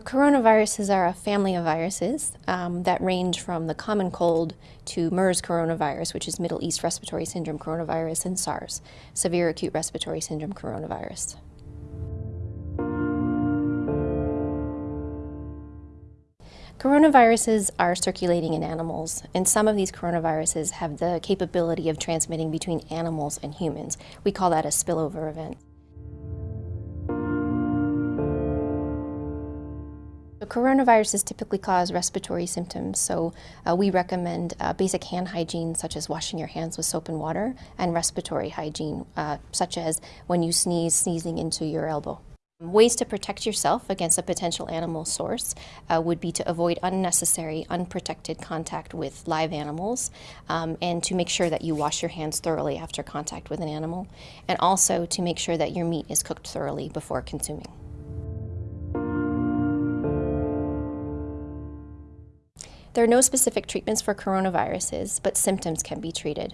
coronaviruses are a family of viruses um, that range from the common cold to MERS coronavirus, which is Middle East Respiratory Syndrome coronavirus, and SARS, Severe Acute Respiratory Syndrome coronavirus. Coronaviruses are circulating in animals, and some of these coronaviruses have the capability of transmitting between animals and humans. We call that a spillover event. Coronaviruses typically cause respiratory symptoms, so uh, we recommend uh, basic hand hygiene such as washing your hands with soap and water, and respiratory hygiene uh, such as when you sneeze, sneezing into your elbow. Ways to protect yourself against a potential animal source uh, would be to avoid unnecessary, unprotected contact with live animals um, and to make sure that you wash your hands thoroughly after contact with an animal, and also to make sure that your meat is cooked thoroughly before consuming. There are no specific treatments for coronaviruses, but symptoms can be treated.